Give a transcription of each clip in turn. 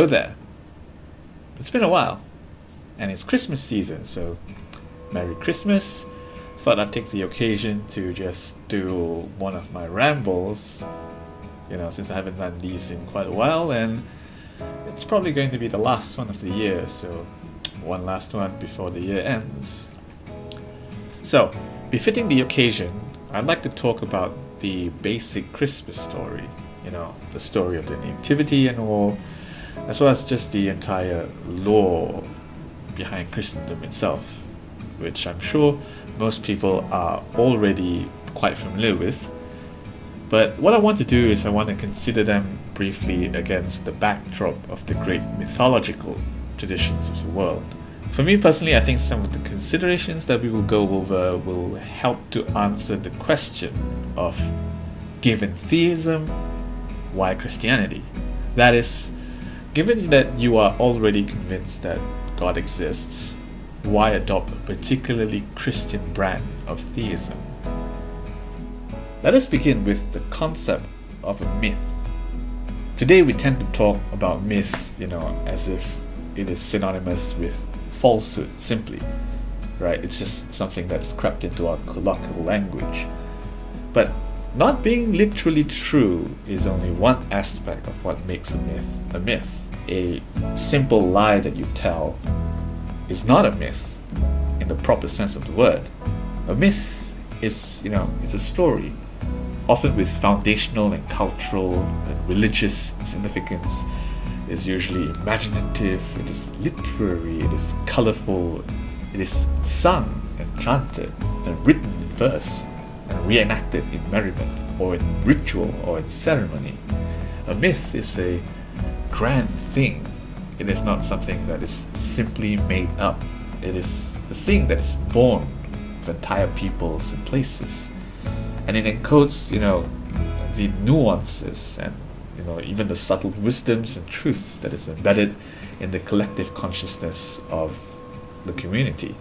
Hello there. It's been a while, and it's Christmas season, so Merry Christmas. Thought I'd take the occasion to just do one of my rambles, you know, since I haven't done these in quite a while, and it's probably going to be the last one of the year, so one last one before the year ends. So, befitting the occasion, I'd like to talk about the basic Christmas story, you know, the story of the Nativity and all, as well as just the entire lore behind Christendom itself, which I'm sure most people are already quite familiar with. But what I want to do is I want to consider them briefly against the backdrop of the great mythological traditions of the world. For me personally, I think some of the considerations that we will go over will help to answer the question of given theism, why Christianity? That is, given that you are already convinced that God exists, why adopt a particularly Christian brand of theism? Let us begin with the concept of a myth. Today we tend to talk about myth, you know, as if it is synonymous with falsehood simply, right? It's just something that's crept into our colloquial language. But not being literally true is only one aspect of what makes a myth a myth. A simple lie that you tell is not a myth in the proper sense of the word. A myth is, you know, it's a story, often with foundational and cultural and religious significance. It's usually imaginative, it is literary, it is colorful, it is sung and chanted and written in verse and reenacted in merriment or in ritual or in ceremony. A myth is a grand thing it is not something that is simply made up. It is the thing that is born of entire peoples and places. And it encodes, you know, the nuances and you know even the subtle wisdoms and truths that is embedded in the collective consciousness of the community.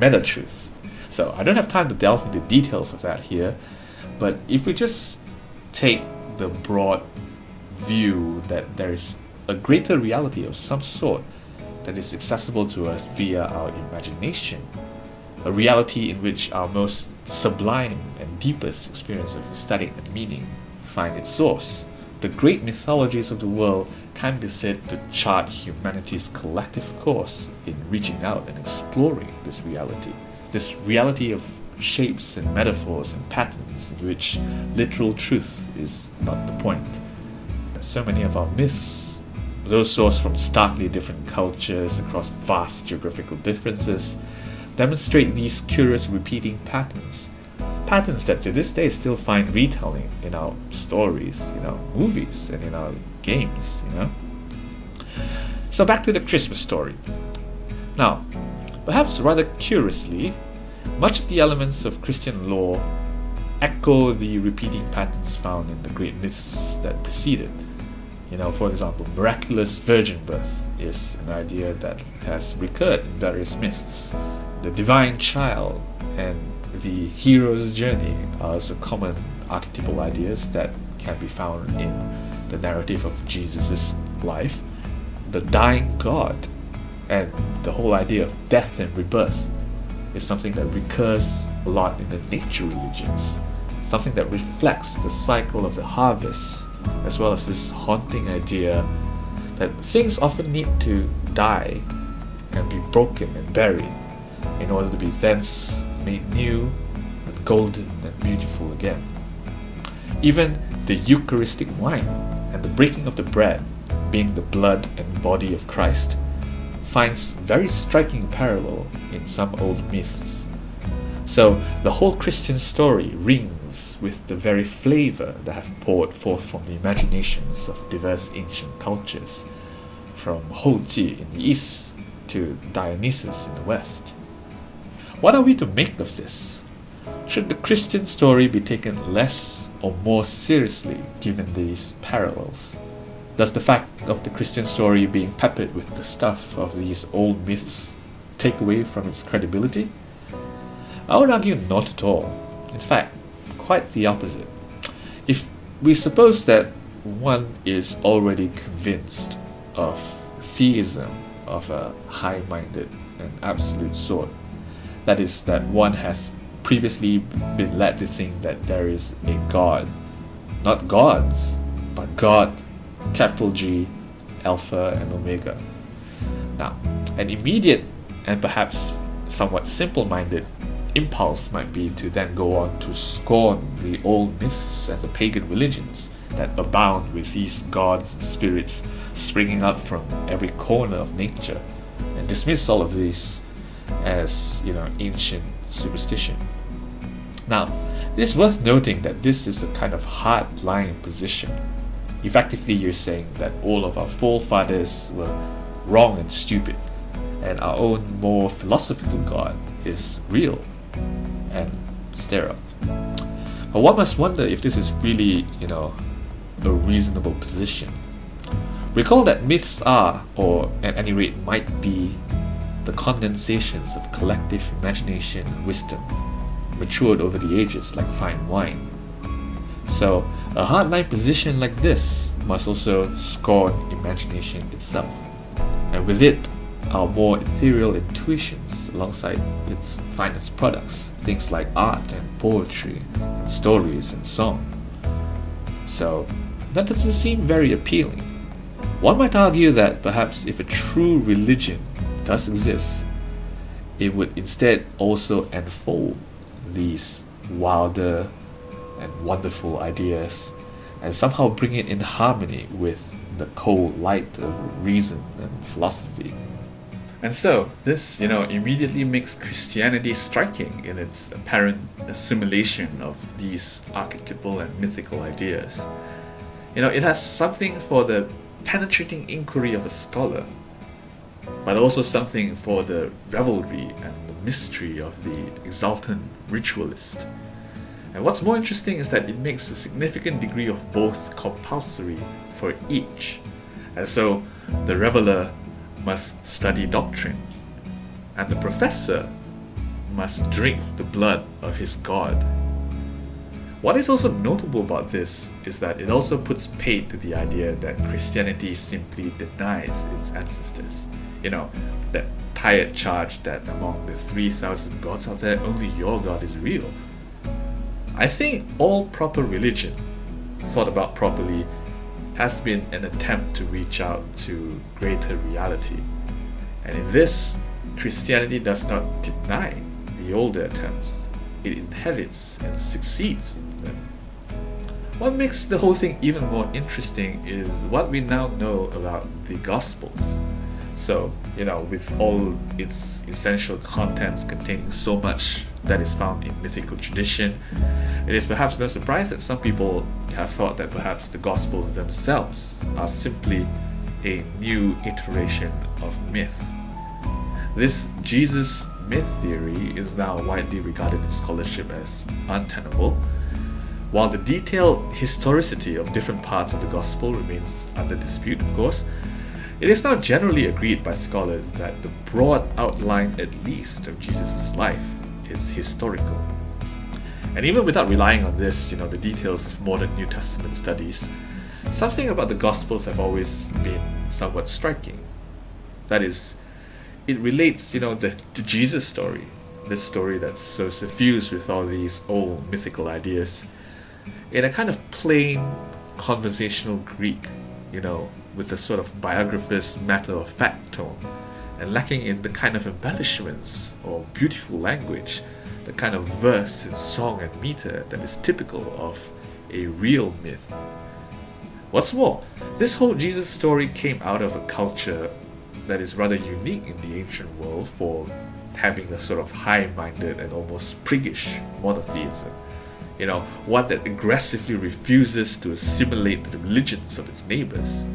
Meta truth. So I don't have time to delve into details of that here, but if we just take the broad view that there is a greater reality of some sort that is accessible to us via our imagination, a reality in which our most sublime and deepest experience of aesthetic and meaning find its source. The great mythologies of the world can be said to chart humanity's collective course in reaching out and exploring this reality. This reality of shapes and metaphors and patterns in which literal truth is not the point. So many of our myths those sourced from starkly different cultures across vast geographical differences, demonstrate these curious repeating patterns. Patterns that to this day still find retelling in our stories, in our movies, and in our games, you know? So back to the Christmas story. Now, perhaps rather curiously, much of the elements of Christian lore echo the repeating patterns found in the great myths that preceded. You know, for example, miraculous virgin birth is an idea that has recurred in various myths. The divine child and the hero's journey are also common archetypal ideas that can be found in the narrative of Jesus' life. The dying God and the whole idea of death and rebirth is something that recurs a lot in the nature religions, something that reflects the cycle of the harvest as well as this haunting idea that things often need to die and be broken and buried in order to be thence made new and golden and beautiful again. Even the Eucharistic wine and the breaking of the bread, being the blood and body of Christ, finds very striking parallel in some old myths. So the whole Christian story rings with the very flavor that have poured forth from the imaginations of diverse ancient cultures, from Houji in the east to Dionysus in the west. What are we to make of this? Should the Christian story be taken less or more seriously given these parallels? Does the fact of the Christian story being peppered with the stuff of these old myths take away from its credibility? I would argue not at all. In fact, quite the opposite. If we suppose that one is already convinced of theism of a high minded and absolute sort. That is, that one has previously been led to think that there is a God. Not gods, but God, capital G, Alpha and Omega. Now, an immediate and perhaps somewhat simple minded impulse might be to then go on to scorn the old myths and the pagan religions that abound with these gods and spirits springing up from every corner of nature and dismiss all of these as you know ancient superstition. Now it is worth noting that this is a kind of hard-line position. Effectively you're saying that all of our forefathers were wrong and stupid and our own more philosophical god is real and sterile but one must wonder if this is really you know a reasonable position. Recall that myths are, or at any rate might be, the condensations of collective imagination and wisdom, matured over the ages like fine wine. So, a hardline position like this must also scorn imagination itself, and with it, our more ethereal intuitions alongside its finest products, things like art and poetry, and stories and song. So, that doesn't seem very appealing. One might argue that perhaps if a true religion does exist, it would instead also unfold these wilder and wonderful ideas and somehow bring it in harmony with the cold light of reason and philosophy. And so, this, you know, immediately makes Christianity striking in its apparent assimilation of these archetypal and mythical ideas. You know, it has something for the penetrating inquiry of a scholar, but also something for the revelry and the mystery of the exultant ritualist. And what's more interesting is that it makes a significant degree of both compulsory for each. And so the reveler must study doctrine, and the professor must drink the blood of his god. What is also notable about this is that it also puts paid to the idea that Christianity simply denies its ancestors. You know, that tired charge that among the 3,000 gods out there, only your God is real. I think all proper religion, thought about properly, has been an attempt to reach out to greater reality. And in this, Christianity does not deny the older attempts, it inherits and succeeds them. what makes the whole thing even more interesting is what we now know about the Gospels. So, you know, with all its essential contents containing so much that is found in mythical tradition, it is perhaps no surprise that some people have thought that perhaps the Gospels themselves are simply a new iteration of myth. This Jesus myth theory is now widely regarded in scholarship as untenable while the detailed historicity of different parts of the Gospel remains under dispute, of course, it is now generally agreed by scholars that the broad outline, at least, of Jesus' life is historical. And even without relying on this, you know, the details of modern New Testament studies, something about the Gospels have always been somewhat striking. That is, it relates, you know, the, the Jesus story, this story that's so suffused with all these old mythical ideas, in a kind of plain conversational Greek, you know, with a sort of biographer's matter of fact tone, and lacking in the kind of embellishments or beautiful language, the kind of verse and song and meter that is typical of a real myth. What's more, this whole Jesus story came out of a culture that is rather unique in the ancient world for having a sort of high minded and almost priggish monotheism you know, one that aggressively refuses to assimilate the religions of its neighbors.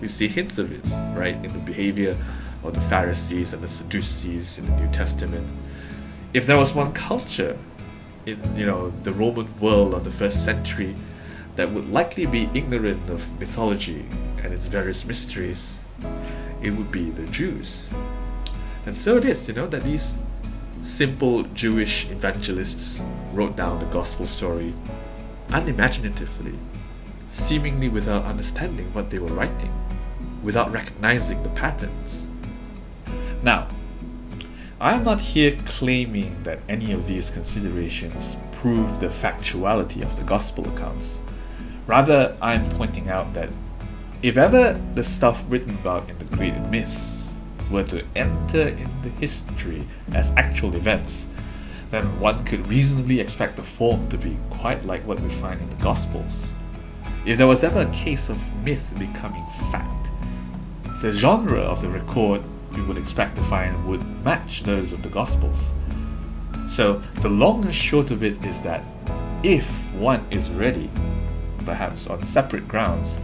We see hints of it, right, in the behavior of the Pharisees and the Sadducees in the New Testament. If there was one culture in, you know, the Roman world of the first century that would likely be ignorant of mythology and its various mysteries, it would be the Jews. And so it is, you know, that these simple Jewish evangelists wrote down the gospel story unimaginatively, seemingly without understanding what they were writing. Without recognizing the patterns. Now, I am not here claiming that any of these considerations prove the factuality of the Gospel accounts. Rather, I am pointing out that if ever the stuff written about in the great myths were to enter into history as actual events, then one could reasonably expect the form to be quite like what we find in the Gospels. If there was ever a case of myth becoming fact, the genre of the record we would expect to find would match those of the Gospels. So, the long and short of it is that if one is ready, perhaps on separate grounds,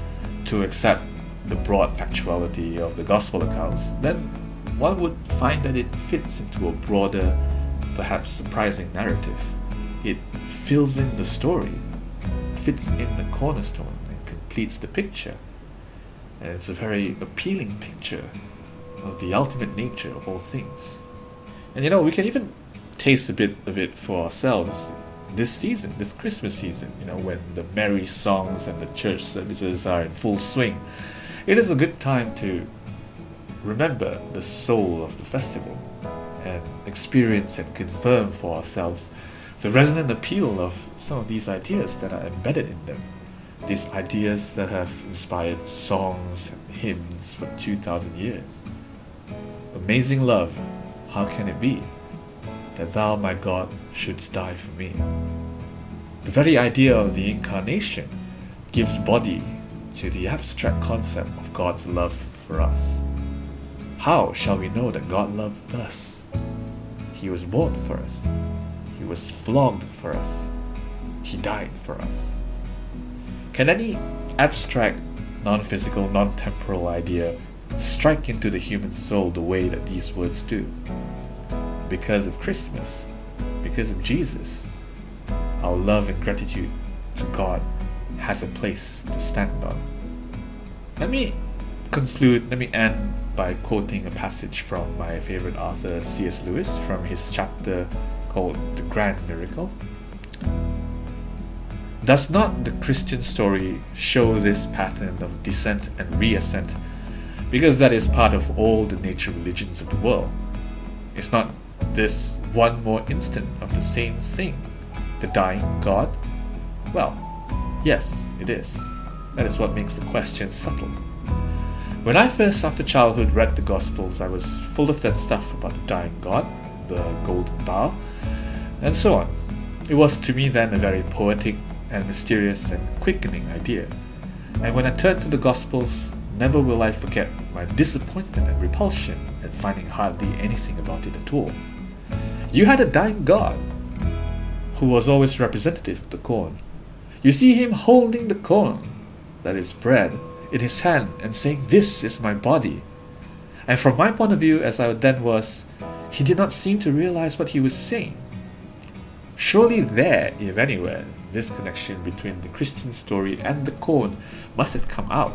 to accept the broad factuality of the Gospel accounts, then one would find that it fits into a broader perhaps surprising narrative. It fills in the story, fits in the cornerstone, and completes the picture. And it's a very appealing picture of the ultimate nature of all things. And you know, we can even taste a bit of it for ourselves this season, this Christmas season, you know, when the merry songs and the church services are in full swing. It is a good time to remember the soul of the festival and experience and confirm for ourselves the resonant appeal of some of these ideas that are embedded in them. These ideas that have inspired songs and hymns for 2,000 years. Amazing love, how can it be that thou, my God, shouldst die for me? The very idea of the incarnation gives body to the abstract concept of God's love for us. How shall we know that God loved us? He was born for us. He was flogged for us. He died for us. Can any abstract, non physical, non temporal idea strike into the human soul the way that these words do? Because of Christmas, because of Jesus, our love and gratitude to God has a place to stand on. Let me conclude, let me end by quoting a passage from my favorite author C.S. Lewis from his chapter called The Grand Miracle. Does not the Christian story show this pattern of descent and reascent? Because that is part of all the nature religions of the world. Is not this one more instant of the same thing? The dying God? Well, yes, it is. That is what makes the question subtle. When I first, after childhood, read the Gospels, I was full of that stuff about the dying God, the golden bough, and so on. It was to me then a very poetic and mysterious and quickening idea. And when I turned to the Gospels, never will I forget my disappointment and repulsion at finding hardly anything about it at all. You had a dying God, who was always representative of the corn. You see him holding the corn, that is bread, in his hand and saying, This is my body. And from my point of view, as I then was, he did not seem to realize what he was saying. Surely, there, if anywhere, this connection between the Christian story and the corn must have come out.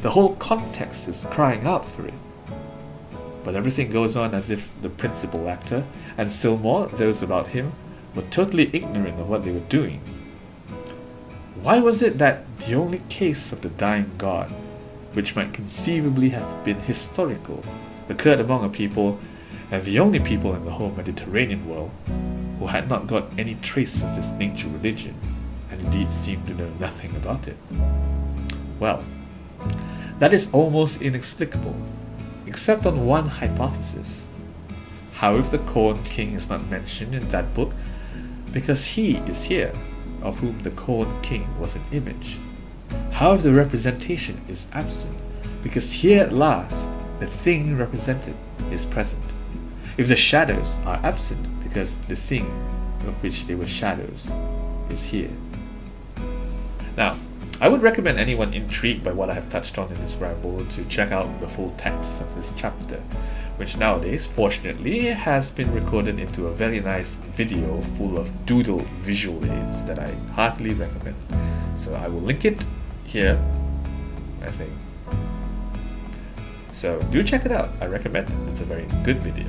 The whole context is crying out for it. But everything goes on as if the principal actor, and still more those about him, were totally ignorant of what they were doing. Why was it that the only case of the dying god, which might conceivably have been historical, occurred among a people, and the only people in the whole Mediterranean world, who had not got any trace of this nature religion, indeed seemed to know nothing about it? Well, that is almost inexplicable, except on one hypothesis. How if the Corn King is not mentioned in that book? Because he is here of whom the corn king was an image. How if the representation is absent, because here at last the thing represented is present. If the shadows are absent, because the thing of which they were shadows is here. Now, I would recommend anyone intrigued by what I have touched on in this ramble to check out the full text of this chapter which nowadays, fortunately, has been recorded into a very nice video full of doodle visual aids that I heartily recommend. So I will link it here, I think. So do check it out, I recommend it, it's a very good video.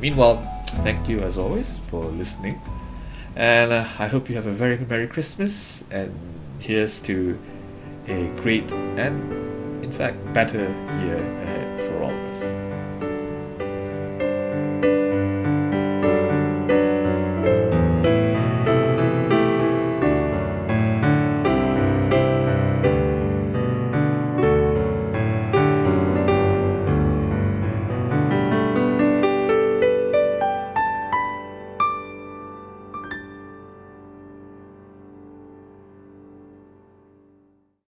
Meanwhile, thank you as always for listening, and uh, I hope you have a very Merry Christmas, and here's to uh, a great and in fact, better year ahead.